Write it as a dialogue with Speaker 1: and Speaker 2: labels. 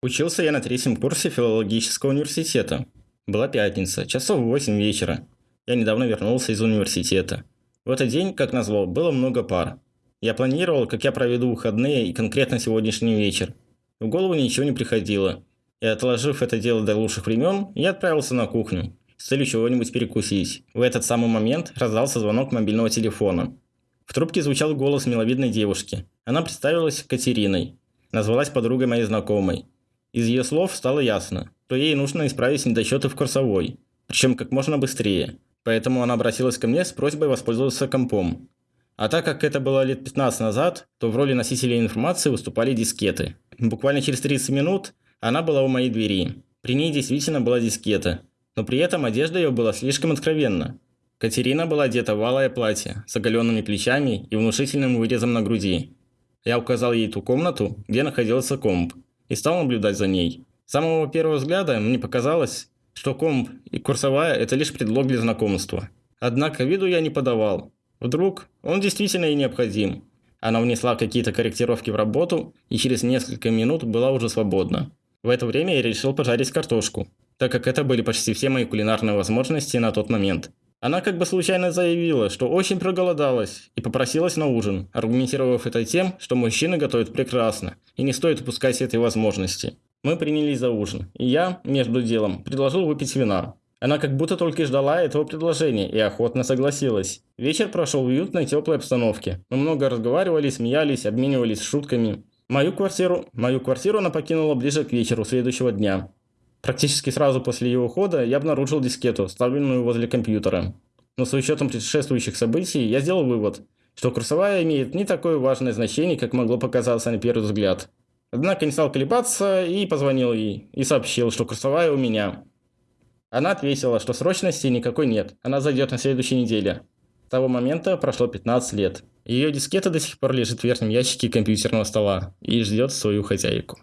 Speaker 1: Учился я на третьем курсе филологического университета. Была пятница, часов в 8 вечера. Я недавно вернулся из университета. В этот день, как назло, было много пар. Я планировал, как я проведу выходные и конкретно сегодняшний вечер. В голову ничего не приходило. И отложив это дело до лучших времен, я отправился на кухню с целью чего-нибудь перекусить. В этот самый момент раздался звонок мобильного телефона. В трубке звучал голос миловидной девушки. Она представилась Катериной. Назвалась подругой моей знакомой. Из ее слов стало ясно, что ей нужно исправить недочеты в курсовой, причем как можно быстрее. Поэтому она обратилась ко мне с просьбой воспользоваться компом. А так как это было лет 15 назад, то в роли носителя информации выступали дискеты. Буквально через 30 минут она была у моей двери. При ней действительно была дискета, но при этом одежда ее была слишком откровенна. Катерина была одета в алое платье с оголенными плечами и внушительным вырезом на груди. Я указал ей ту комнату, где находился комп, и стал наблюдать за ней. С самого первого взгляда мне показалось, что комп и курсовая – это лишь предлог для знакомства. Однако виду я не подавал. Вдруг он действительно и необходим. Она внесла какие-то корректировки в работу и через несколько минут была уже свободна. В это время я решил пожарить картошку, так как это были почти все мои кулинарные возможности на тот момент. Она как бы случайно заявила, что очень проголодалась и попросилась на ужин, аргументировав это тем, что мужчины готовят прекрасно и не стоит упускать этой возможности. Мы принялись за ужин, и я, между делом, предложил выпить вина. Она как будто только ждала этого предложения и охотно согласилась. Вечер прошел в уютной теплой обстановке. Мы много разговаривали, смеялись, обменивались шутками. Мою квартиру, мою квартиру она покинула ближе к вечеру следующего дня. Практически сразу после его ухода я обнаружил дискету, ставленную возле компьютера. Но с учетом предшествующих событий я сделал вывод, что курсовая имеет не такое важное значение, как могло показаться на первый взгляд. Однако не стал колебаться и позвонил ей, и сообщил, что курсовая у меня. Она ответила, что срочности никакой нет, она зайдет на следующей неделе. С того момента прошло 15 лет. Ее дискета до сих пор лежит в верхнем ящике компьютерного стола и ждет свою хозяйку.